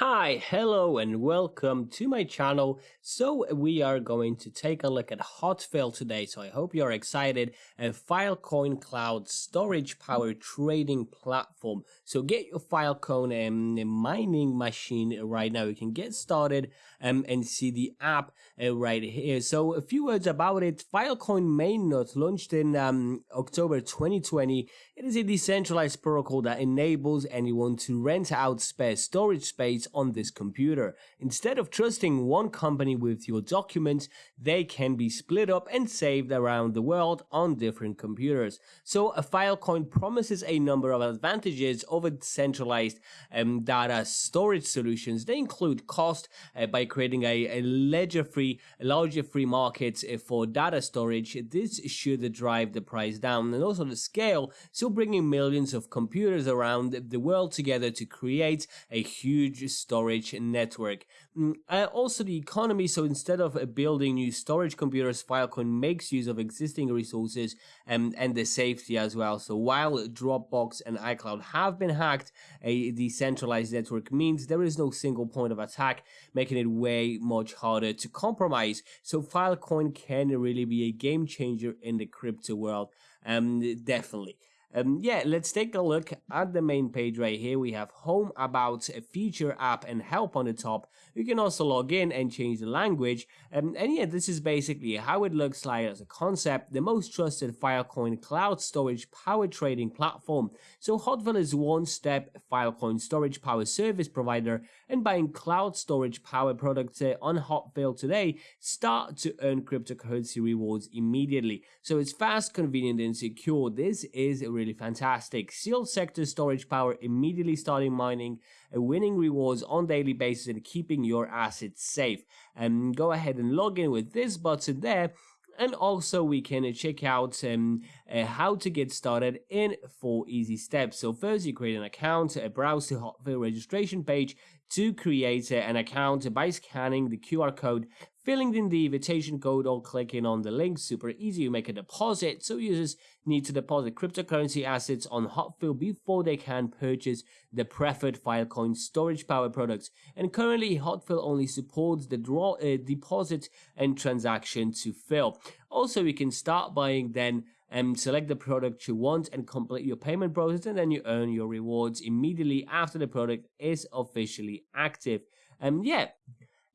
Hi, hello and welcome to my channel. So we are going to take a look at Hotfill today. So I hope you're excited. A Filecoin cloud storage power trading platform. So get your Filecoin um, mining machine right now. You can get started um, and see the app uh, right here. So a few words about it. Filecoin mainnet launched in um, October 2020. It is a decentralized protocol that enables anyone to rent out spare storage space on this computer. Instead of trusting one company with your documents, they can be split up and saved around the world on different computers. So a Filecoin promises a number of advantages over centralized um, data storage solutions. They include cost uh, by creating a, a ledger-free, larger free market uh, for data storage. This should drive the price down and also the scale. So bringing millions of computers around the world together to create a huge storage network. Mm, uh, also the economy, so instead of uh, building new storage computers, Filecoin makes use of existing resources and, and the safety as well. So while Dropbox and iCloud have been hacked, a decentralized network means there is no single point of attack, making it way much harder to compromise. So Filecoin can really be a game changer in the crypto world, um, definitely. Um, yeah, let's take a look at the main page right here. We have home, about, a feature, app, and help on the top. You can also log in and change the language. Um, and yeah, this is basically how it looks like as a concept. The most trusted Filecoin cloud storage power trading platform. So Hotfill is one step Filecoin storage power service provider and buying cloud storage power products uh, on Hotfill today start to earn cryptocurrency rewards immediately. So it's fast, convenient, and secure. This is really fantastic. Seal sector storage power immediately starting mining, uh, winning rewards on daily basis, and keeping your assets safe. And go ahead and log in with this button there and also we can check out um, uh, how to get started in four easy steps. So first you create an account, uh, browse the Hotfill registration page to create uh, an account by scanning the QR code filling in the invitation code or clicking on the link. Super easy. You make a deposit. So users need to deposit cryptocurrency assets on Hotfill before they can purchase the preferred Filecoin storage power products. And currently Hotfill only supports the draw uh, deposit and transaction to fill. Also, you can start buying then and um, select the product you want and complete your payment process and then you earn your rewards immediately after the product is officially active. And um, yeah,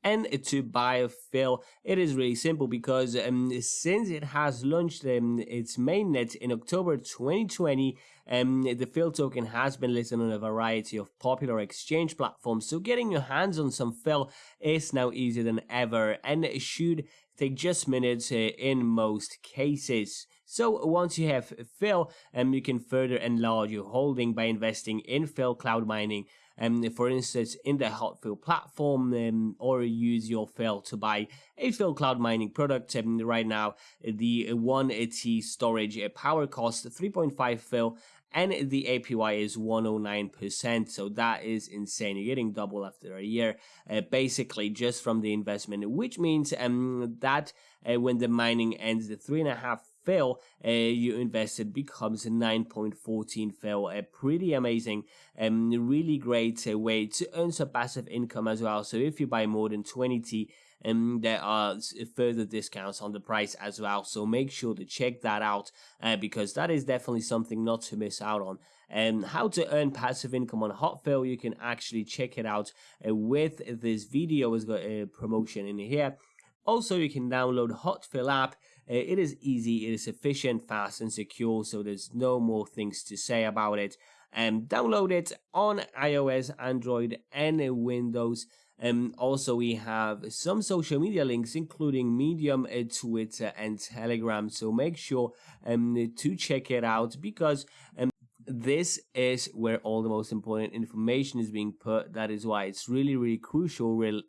and to buy FIL. It is really simple because um, since it has launched um, its mainnet in October 2020, um, the FIL token has been listed on a variety of popular exchange platforms. So getting your hands on some FIL is now easier than ever and should take just minutes uh, in most cases. So once you have FIL, um, you can further enlarge your holding by investing in FIL Cloud Mining um, for instance, in the Hotfill platform, um, or use your FIL to buy a FIL cloud mining product. Um, right now, the 1 T storage power costs 3.5 FIL and the APY is 109%. So that is insane. You're getting double after a year, uh, basically just from the investment, which means um, that uh, when the mining ends, the three and a half FIL uh, you invested becomes 9.14 FIL. A pretty amazing and really great uh, way to earn some passive income as well. So if you buy more than 20 T, and um, there are further discounts on the price as well. So make sure to check that out uh, because that is definitely something not to miss out on. And how to earn passive income on Hotfill, you can actually check it out uh, with this video. Has got a promotion in here. Also, you can download Hotfill app uh, it is easy, it is efficient, fast, and secure, so there's no more things to say about it. Um, download it on iOS, Android, and Windows. Um, also, we have some social media links, including Medium, uh, Twitter, and Telegram. So make sure um, to check it out because um, this is where all the most important information is being put. That is why it's really, really crucial, real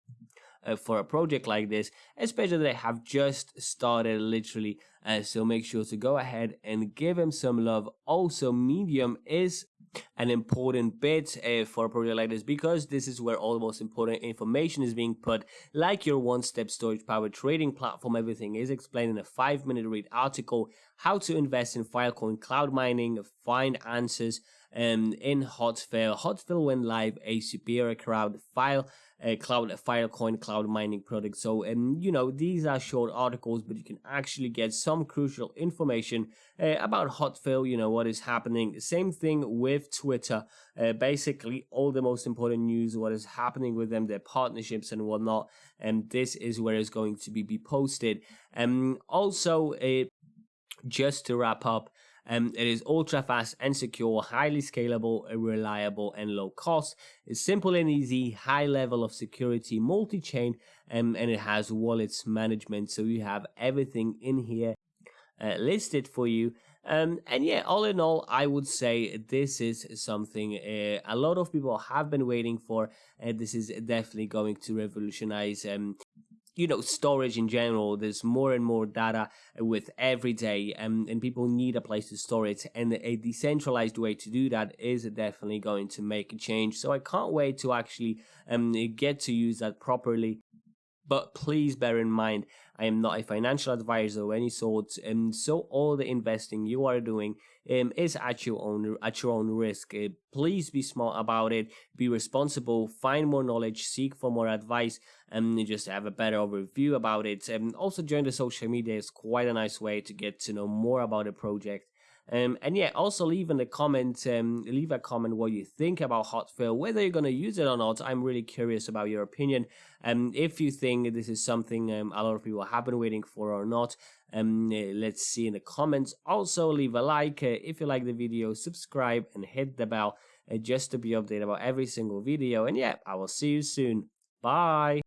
uh, for a project like this, especially they have just started literally. Uh, so make sure to go ahead and give him some love. Also, Medium is an important bit uh, for a project like this because this is where all the most important information is being put like your one-step storage power trading platform everything is explained in a five minute read article how to invest in filecoin cloud mining find answers um, in Hotfill. Hotfill went live a superior crowd file uh, cloud filecoin cloud mining product. So um, you know these are short articles but you can actually get some crucial information uh, about hotfill you know what is happening. Same thing with twitter. Uh, basically all the most important news what is happening with them their partnerships and whatnot and this is where it's going to be, be posted. Um also uh, just to wrap up um, it is ultra fast and secure, highly scalable, reliable, and low cost. It's simple and easy, high level of security, multi chain, um, and it has wallets management. So you have everything in here uh, listed for you. Um, and yeah, all in all, I would say this is something uh, a lot of people have been waiting for. And this is definitely going to revolutionize um, you know storage in general there's more and more data with every day and, and people need a place to store it and a decentralized way to do that is definitely going to make a change. So i can't wait to actually um, get to use that properly but please bear in mind, I am not a financial advisor of any sort, and so all the investing you are doing um, is at your own at your own risk. Uh, please be smart about it. Be responsible. Find more knowledge. Seek for more advice, and just have a better overview about it. And also join the social media is quite a nice way to get to know more about the project um, and yeah, also leave in the comment, um, leave a comment what you think about Hotfill, whether you're going to use it or not. I'm really curious about your opinion. Um, if you think this is something um, a lot of people have been waiting for or not, um, let's see in the comments. Also, leave a like uh, if you like the video, subscribe and hit the bell uh, just to be updated about every single video. And yeah, I will see you soon. Bye.